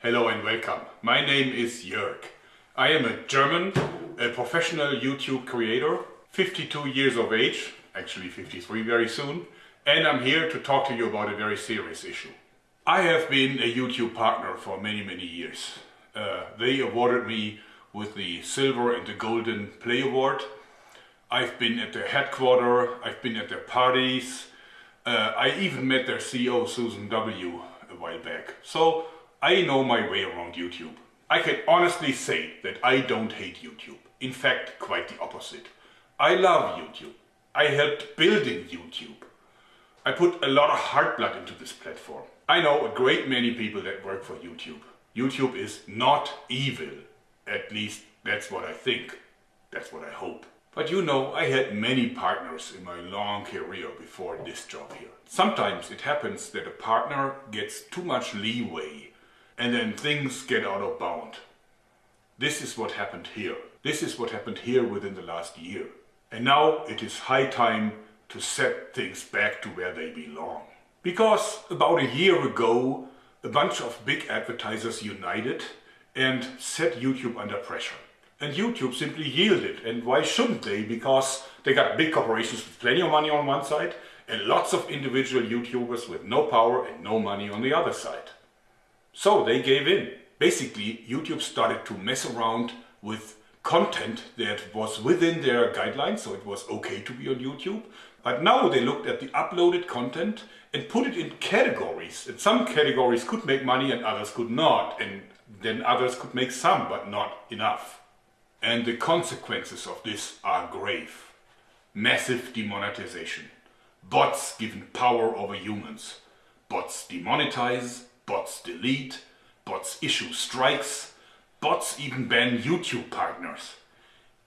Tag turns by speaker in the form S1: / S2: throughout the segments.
S1: Hello and welcome. My name is Jörg. I am a German, a professional YouTube creator, 52 years of age, actually 53 very soon, and I'm here to talk to you about a very serious issue. I have been a YouTube partner for many, many years. Uh, they awarded me with the Silver and the Golden Play Award. I've been at their headquarters, I've been at their parties, uh, I even met their CEO Susan W. a while back. So I know my way around YouTube. I can honestly say that I don't hate YouTube. In fact, quite the opposite. I love YouTube. I helped building YouTube. I put a lot of heart blood into this platform. I know a great many people that work for YouTube. YouTube is not evil. At least that's what I think. That's what I hope. But you know, I had many partners in my long career before this job here. Sometimes it happens that a partner gets too much leeway and then things get out of bound. This is what happened here. This is what happened here within the last year. And now it is high time to set things back to where they belong. Because about a year ago, a bunch of big advertisers united and set YouTube under pressure. And YouTube simply yielded. And why shouldn't they? Because they got big corporations with plenty of money on one side and lots of individual YouTubers with no power and no money on the other side. So they gave in. Basically, YouTube started to mess around with content that was within their guidelines, so it was okay to be on YouTube. But now they looked at the uploaded content and put it in categories. And some categories could make money and others could not. And then others could make some, but not enough. And the consequences of this are grave. Massive demonetization. Bots given power over humans. Bots demonetize, bots delete, bots issue strikes, bots even ban YouTube partners,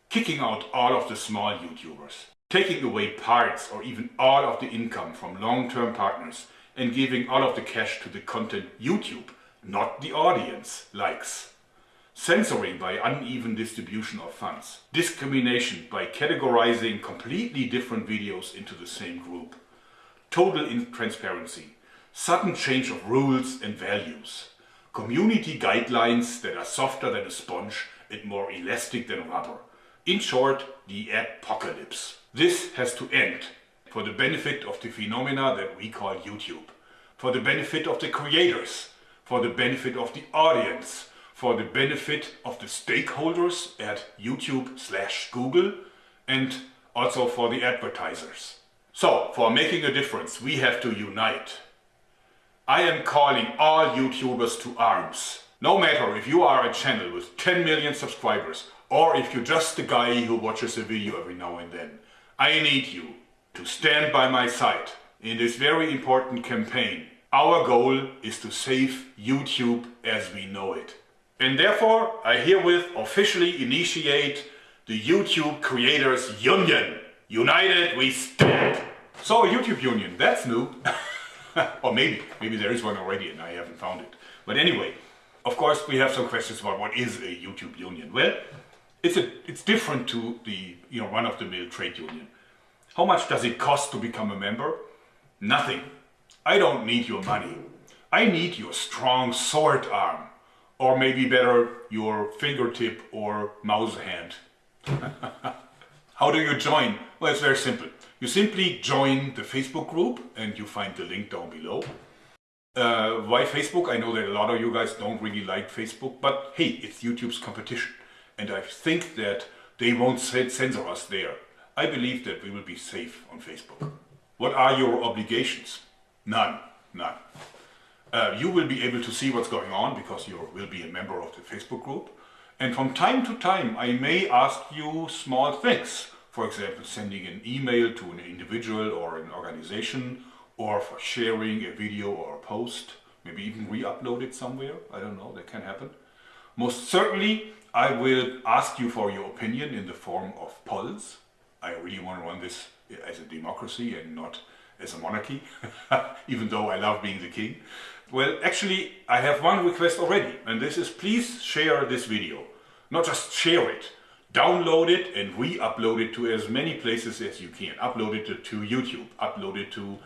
S1: kicking out all of the small YouTubers, taking away parts or even all of the income from long-term partners and giving all of the cash to the content YouTube, not the audience, likes. Censoring by uneven distribution of funds. Discrimination by categorizing completely different videos into the same group. Total intransparency sudden change of rules and values, community guidelines that are softer than a sponge and more elastic than rubber. In short, the apocalypse. This has to end for the benefit of the phenomena that we call YouTube, for the benefit of the creators, for the benefit of the audience, for the benefit of the stakeholders at YouTube slash Google, and also for the advertisers. So, for making a difference, we have to unite. I am calling all YouTubers to arms. No matter if you are a channel with 10 million subscribers or if you're just the guy who watches a video every now and then, I need you to stand by my side in this very important campaign. Our goal is to save YouTube as we know it. And therefore, I herewith officially initiate the YouTube Creators Union. United we stand! So, YouTube Union, that's new. or maybe, maybe there is one already and I haven't found it. But anyway, of course we have some questions about what is a YouTube union. Well, it's, a, it's different to the you know run-of-the-mill trade union. How much does it cost to become a member? Nothing. I don't need your money. I need your strong sword arm. Or maybe better, your fingertip or mouse hand. How do you join? Well, it's very simple. You simply join the Facebook group and you find the link down below. Uh, why Facebook? I know that a lot of you guys don't really like Facebook, but hey, it's YouTube's competition. And I think that they won't censor us there. I believe that we will be safe on Facebook. What are your obligations? None, none. Uh, you will be able to see what's going on because you will be a member of the Facebook group. And from time to time, I may ask you small things for example, sending an email to an individual or an organization, or for sharing a video or a post, maybe even re-upload it somewhere, I don't know, that can happen. Most certainly, I will ask you for your opinion in the form of polls. I really want to run this as a democracy and not as a monarchy, even though I love being the king. Well, actually, I have one request already, and this is please share this video. Not just share it, download it and re-upload it to as many places as you can. Upload it to YouTube, upload it to,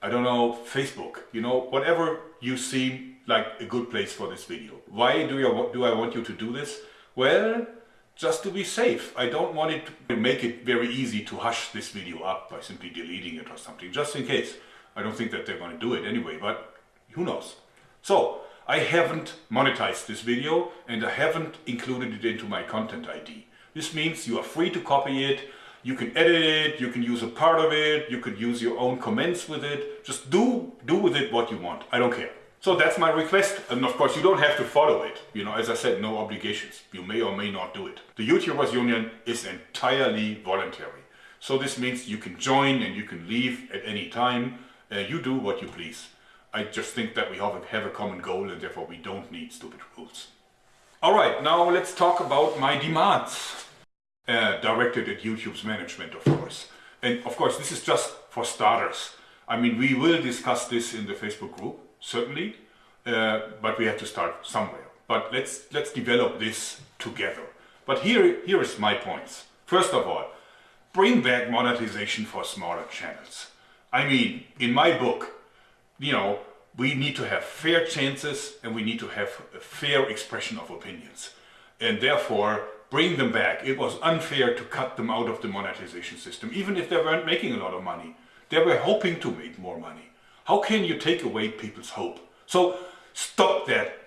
S1: I don't know, Facebook, you know, whatever you see like a good place for this video. Why do, you, do I want you to do this? Well, just to be safe. I don't want it to make it very easy to hush this video up by simply deleting it or something, just in case. I don't think that they're going to do it anyway, but who knows. So, I haven't monetized this video and I haven't included it into my content ID. This means you are free to copy it, you can edit it, you can use a part of it, you could use your own comments with it. Just do, do with it what you want. I don't care. So that's my request. And of course, you don't have to follow it. You know, as I said, no obligations. You may or may not do it. The YouTubers Union is entirely voluntary. So this means you can join and you can leave at any time. Uh, you do what you please. I just think that we have a, have a common goal and therefore we don't need stupid rules. All right, now let's talk about my demands. Uh, directed at YouTube's management, of course. And of course, this is just for starters. I mean, we will discuss this in the Facebook group, certainly, uh, but we have to start somewhere. But let's, let's develop this together. But here, here is my points. First of all, bring back monetization for smaller channels. I mean, in my book, you know, we need to have fair chances and we need to have a fair expression of opinions. And therefore, bring them back. It was unfair to cut them out of the monetization system, even if they weren't making a lot of money. They were hoping to make more money. How can you take away people's hope? So stop that.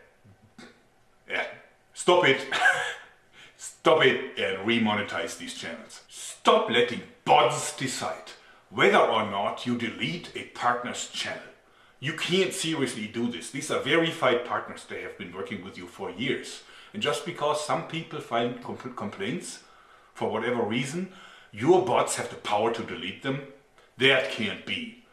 S1: Yeah, stop it. stop it and remonetize these channels. Stop letting bots decide whether or not you delete a partner's channel. You can't seriously do this. These are verified partners. They have been working with you for years. And just because some people file complaints for whatever reason, your bots have the power to delete them. That can't be.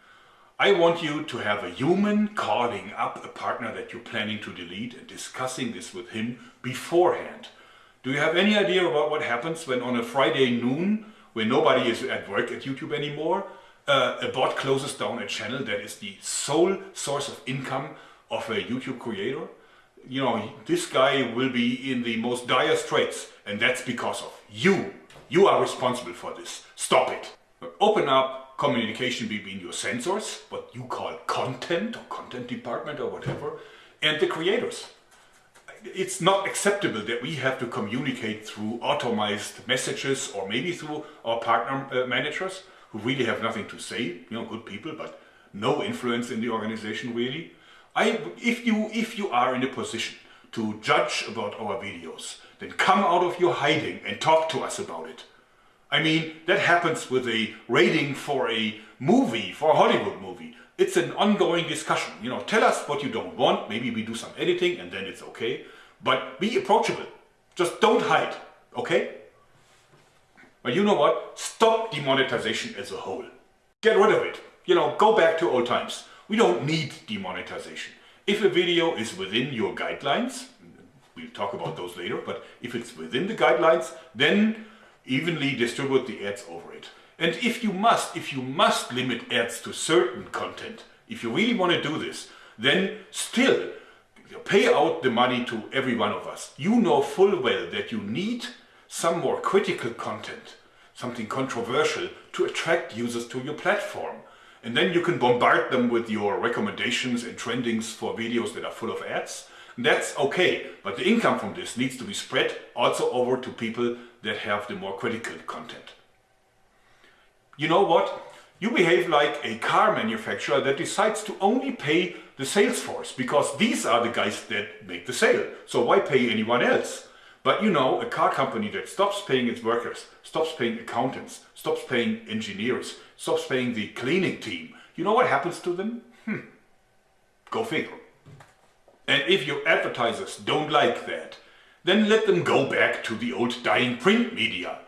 S1: I want you to have a human calling up a partner that you're planning to delete and discussing this with him beforehand. Do you have any idea about what happens when on a Friday noon, when nobody is at work at YouTube anymore, uh, a bot closes down a channel that is the sole source of income of a YouTube creator? you know, this guy will be in the most dire straits and that's because of you. You are responsible for this. Stop it. Open up communication between your censors, what you call content or content department or whatever, and the creators. It's not acceptable that we have to communicate through automized messages or maybe through our partner uh, managers who really have nothing to say, you know, good people, but no influence in the organization really. I, if, you, if you are in a position to judge about our videos, then come out of your hiding and talk to us about it. I mean, that happens with a rating for a movie, for a Hollywood movie. It's an ongoing discussion. You know, tell us what you don't want. Maybe we do some editing and then it's okay. But be approachable. Just don't hide, okay? But you know what? Stop demonetization as a whole. Get rid of it. You know, go back to old times. We don't need demonetization. If a video is within your guidelines, we'll talk about those later, but if it's within the guidelines, then evenly distribute the ads over it. And if you must, if you must limit ads to certain content, if you really want to do this, then still pay out the money to every one of us. You know full well that you need some more critical content, something controversial to attract users to your platform. And then you can bombard them with your recommendations and trendings for videos that are full of ads. That's okay, but the income from this needs to be spread also over to people that have the more critical content. You know what? You behave like a car manufacturer that decides to only pay the sales force because these are the guys that make the sale. So why pay anyone else? But you know, a car company that stops paying its workers, stops paying accountants, stops paying engineers, stops paying the cleaning team, you know what happens to them? Hmm. Go figure. And if your advertisers don't like that, then let them go back to the old dying print media.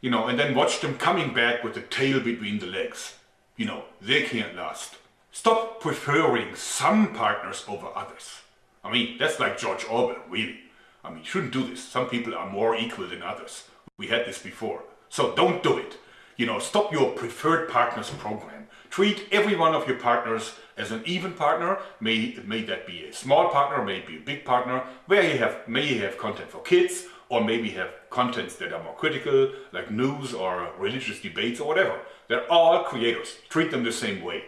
S1: You know, and then watch them coming back with the tail between the legs. You know, they can't last. Stop preferring some partners over others. I mean, that's like George Orwell, really. I mean, you shouldn't do this. Some people are more equal than others. We had this before. So don't do it. You know, stop your preferred partners program. Treat every one of your partners as an even partner. May, may that be a small partner, may be a big partner, where you have, may you have content for kids, or maybe have contents that are more critical, like news or religious debates or whatever. They're all creators. Treat them the same way.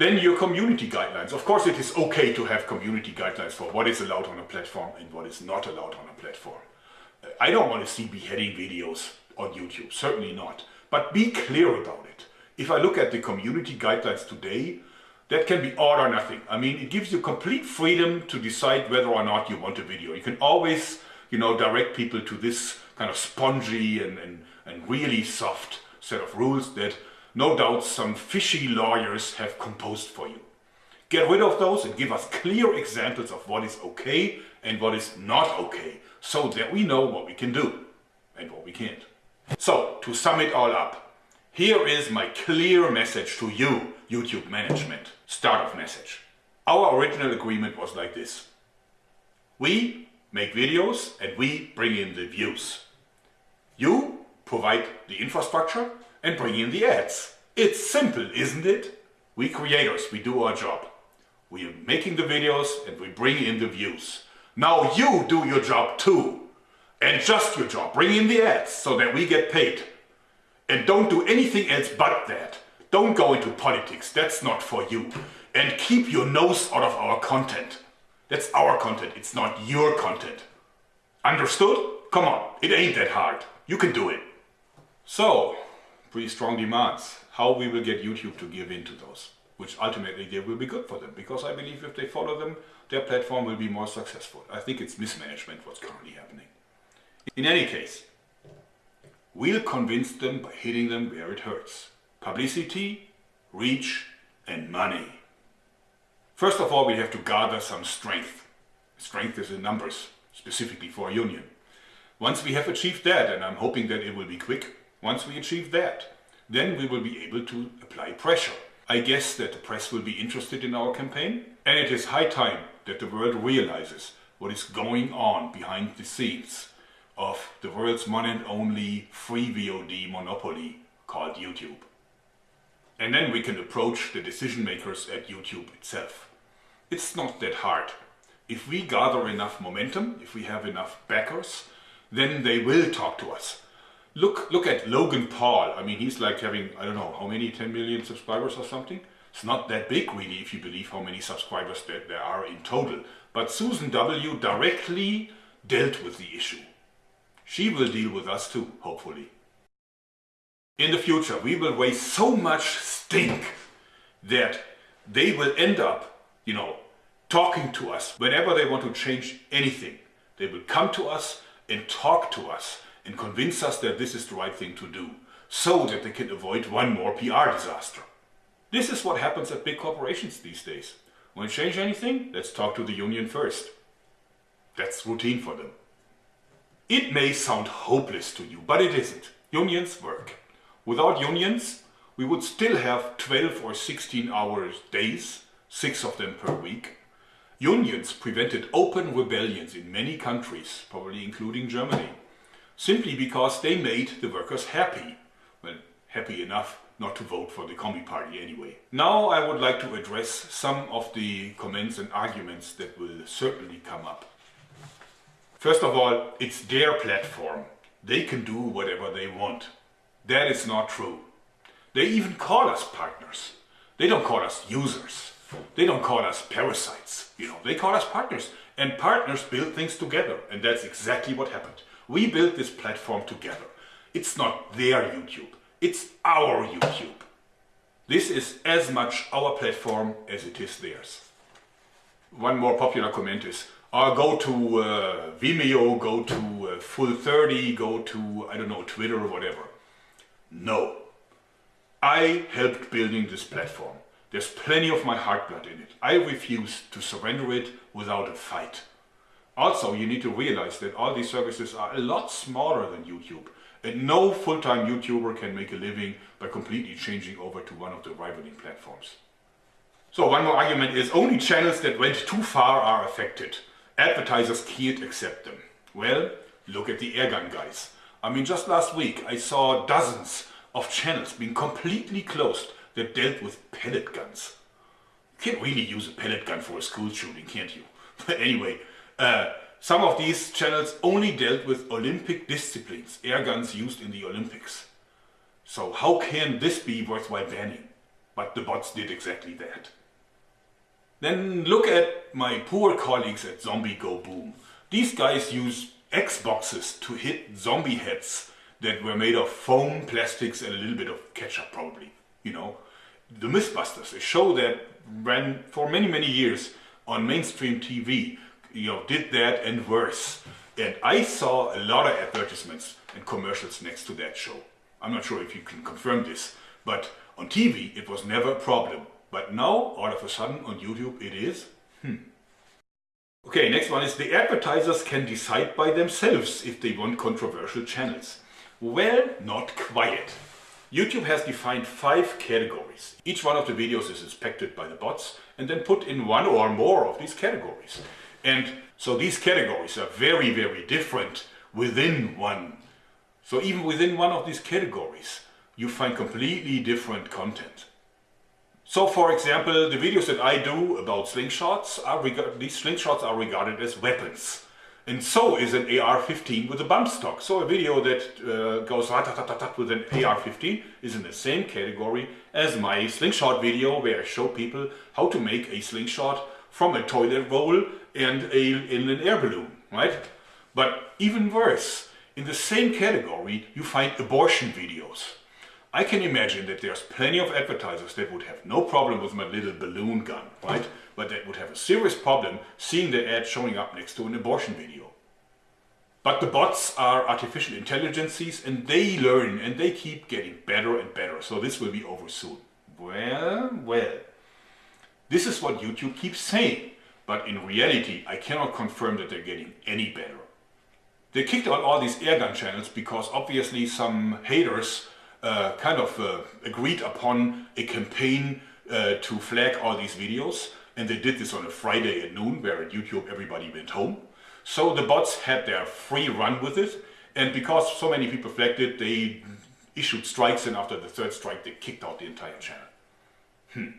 S1: Then your community guidelines. Of course, it is okay to have community guidelines for what is allowed on a platform and what is not allowed on a platform. Uh, I don't want to see beheading videos on YouTube, certainly not. But be clear about it. If I look at the community guidelines today, that can be all or nothing. I mean, it gives you complete freedom to decide whether or not you want a video. You can always, you know, direct people to this kind of spongy and, and, and really soft set of rules that no doubt some fishy lawyers have composed for you. Get rid of those and give us clear examples of what is okay and what is not okay so that we know what we can do and what we can't. So, to sum it all up, here is my clear message to you, YouTube management. Start of message. Our original agreement was like this. We make videos and we bring in the views. You provide the infrastructure and bring in the ads. It's simple, isn't it? We creators, we do our job. We are making the videos and we bring in the views. Now you do your job too. And just your job. Bring in the ads so that we get paid. And don't do anything else but that. Don't go into politics. That's not for you. And keep your nose out of our content. That's our content. It's not your content. Understood? Come on. It ain't that hard. You can do it. So, pretty strong demands. How we will get YouTube to give in to those. Which ultimately they will be good for them. Because I believe if they follow them, their platform will be more successful. I think it's mismanagement what's currently happening. In any case, we'll convince them by hitting them where it hurts. Publicity, reach and money. First of all, we have to gather some strength. Strength is in numbers, specifically for a union. Once we have achieved that, and I'm hoping that it will be quick, once we achieve that, then we will be able to apply pressure. I guess that the press will be interested in our campaign, and it is high time that the world realizes what is going on behind the scenes of the world's one and only free VOD monopoly called YouTube. And then we can approach the decision makers at YouTube itself. It's not that hard. If we gather enough momentum, if we have enough backers, then they will talk to us. Look, look at Logan Paul. I mean, he's like having, I don't know, how many, 10 million subscribers or something? It's not that big really if you believe how many subscribers there, there are in total. But Susan W. directly dealt with the issue. She will deal with us too, hopefully. In the future, we will raise so much stink that they will end up, you know, talking to us whenever they want to change anything. They will come to us and talk to us and convince us that this is the right thing to do so that they can avoid one more PR disaster. This is what happens at big corporations these days. Want to change anything? Let's talk to the union first. That's routine for them. It may sound hopeless to you, but it isn't. Unions work. Without unions, we would still have 12 or 16 hours days, six of them per week. Unions prevented open rebellions in many countries, probably including Germany, simply because they made the workers happy. Well, happy enough not to vote for the Commie Party anyway. Now I would like to address some of the comments and arguments that will certainly come up. First of all, it's their platform. They can do whatever they want. That is not true. They even call us partners. They don't call us users. They don't call us parasites. You know, they call us partners. And partners build things together. And that's exactly what happened. We built this platform together. It's not their YouTube. It's our YouTube. This is as much our platform as it is theirs. One more popular comment is, uh, go to uh, Vimeo, go to uh, Full30, go to, I don't know, Twitter or whatever. No. I helped building this platform. There's plenty of my heart blood in it. I refuse to surrender it without a fight. Also, you need to realize that all these services are a lot smaller than YouTube. And no full-time YouTuber can make a living by completely changing over to one of the rivaling platforms. So one more argument is only channels that went too far are affected. Advertisers can't accept them. Well, look at the airgun guys. I mean, just last week I saw dozens of channels being completely closed that dealt with pellet guns. You can't really use a pellet gun for a school shooting, can't you? But anyway, uh, some of these channels only dealt with Olympic disciplines, air guns used in the Olympics. So how can this be worthwhile banning? but the bots did exactly that. Then look at my poor colleagues at Zombie Go Boom. These guys use Xboxes to hit zombie heads that were made of foam, plastics and a little bit of ketchup probably, you know. The Mythbusters, a show that ran for many, many years on mainstream TV, you know, did that and worse. And I saw a lot of advertisements and commercials next to that show. I'm not sure if you can confirm this, but on TV it was never a problem. But now, all of a sudden, on YouTube it is? Hmm. Okay, next one is the advertisers can decide by themselves if they want controversial channels. Well, not quite. YouTube has defined five categories. Each one of the videos is inspected by the bots and then put in one or more of these categories. And so these categories are very, very different within one. So even within one of these categories, you find completely different content. So for example, the videos that I do about slingshots, are these slingshots are regarded as weapons. And so is an AR-15 with a bump stock. So a video that uh, goes with an AR-15 is in the same category as my slingshot video where I show people how to make a slingshot from a toilet roll and a, in an air balloon, right? But even worse, in the same category you find abortion videos. I can imagine that there's plenty of advertisers that would have no problem with my little balloon gun, right? But that would have a serious problem seeing the ad showing up next to an abortion video. But the bots are artificial intelligences and they learn and they keep getting better and better. So this will be over soon. Well, well. This is what YouTube keeps saying. But in reality, I cannot confirm that they're getting any better. They kicked out all these airgun channels because obviously some haters uh, kind of uh, agreed upon a campaign uh, to flag all these videos and they did this on a Friday at noon where at YouTube everybody went home. So the bots had their free run with it and because so many people flagged it they issued strikes and after the third strike they kicked out the entire channel. Hmm.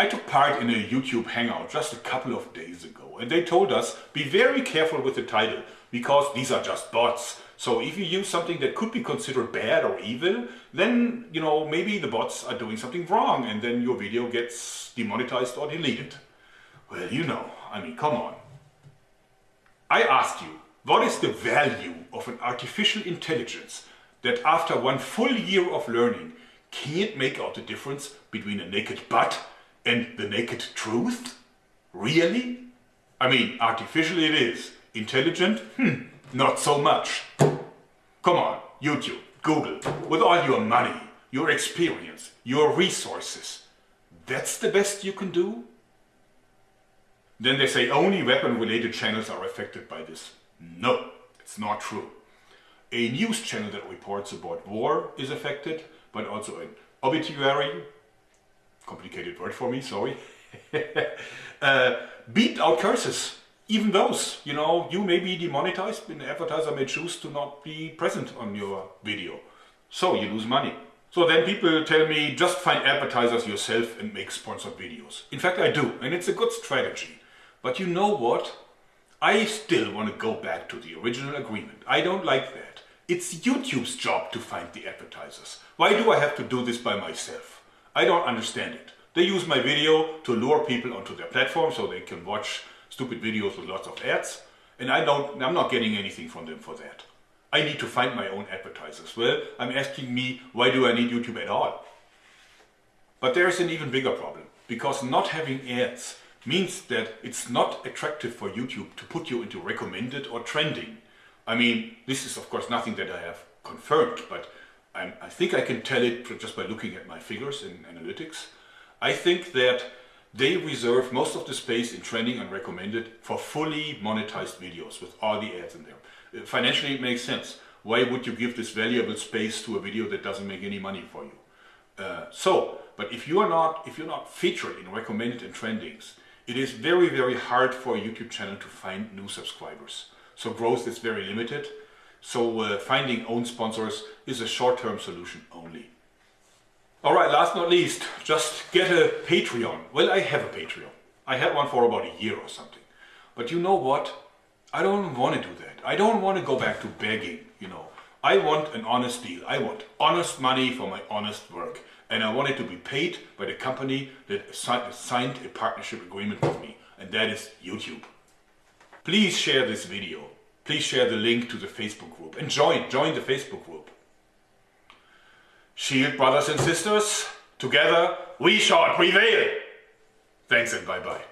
S1: I took part in a YouTube hangout just a couple of days ago and they told us be very careful with the title because these are just bots so if you use something that could be considered bad or evil, then, you know, maybe the bots are doing something wrong and then your video gets demonetized or deleted. Well, you know, I mean, come on. I ask you, what is the value of an artificial intelligence that after one full year of learning can't make out the difference between a naked butt and the naked truth? Really? I mean, artificial it is. Intelligent? Hmm, not so much. Come on, YouTube, Google, with all your money, your experience, your resources, that's the best you can do? Then they say only weapon-related channels are affected by this. No, it's not true. A news channel that reports about war is affected, but also an obituary, complicated word for me, sorry, uh, beat out curses even those, you know, you may be demonetized an advertiser may choose to not be present on your video. So you lose money. So then people tell me, just find advertisers yourself and make sponsored videos. In fact, I do, and it's a good strategy. But you know what? I still want to go back to the original agreement. I don't like that. It's YouTube's job to find the advertisers. Why do I have to do this by myself? I don't understand it. They use my video to lure people onto their platform so they can watch stupid videos with lots of ads and I don't, I'm not getting anything from them for that. I need to find my own advertisers. Well, I'm asking me, why do I need YouTube at all? But there's an even bigger problem because not having ads means that it's not attractive for YouTube to put you into recommended or trending. I mean, this is of course nothing that I have confirmed, but I'm, i think I can tell it just by looking at my figures in analytics. I think that they reserve most of the space in trending and recommended for fully monetized videos with all the ads in there. Uh, financially it makes sense. Why would you give this valuable space to a video that doesn't make any money for you? Uh, so, but if you are not, if you're not featured in recommended and trendings, it is very, very hard for a YouTube channel to find new subscribers. So growth is very limited. So uh, finding own sponsors is a short-term solution only. All right, last not least, just get a Patreon. Well, I have a Patreon. I had one for about a year or something. But you know what? I don't want to do that. I don't want to go back to begging, you know. I want an honest deal. I want honest money for my honest work. and I want it to be paid by the company that signed a partnership agreement with me, and that is YouTube. Please share this video. Please share the link to the Facebook group and join, join the Facebook group. Shield brothers and sisters, together we shall prevail. Thanks and bye bye.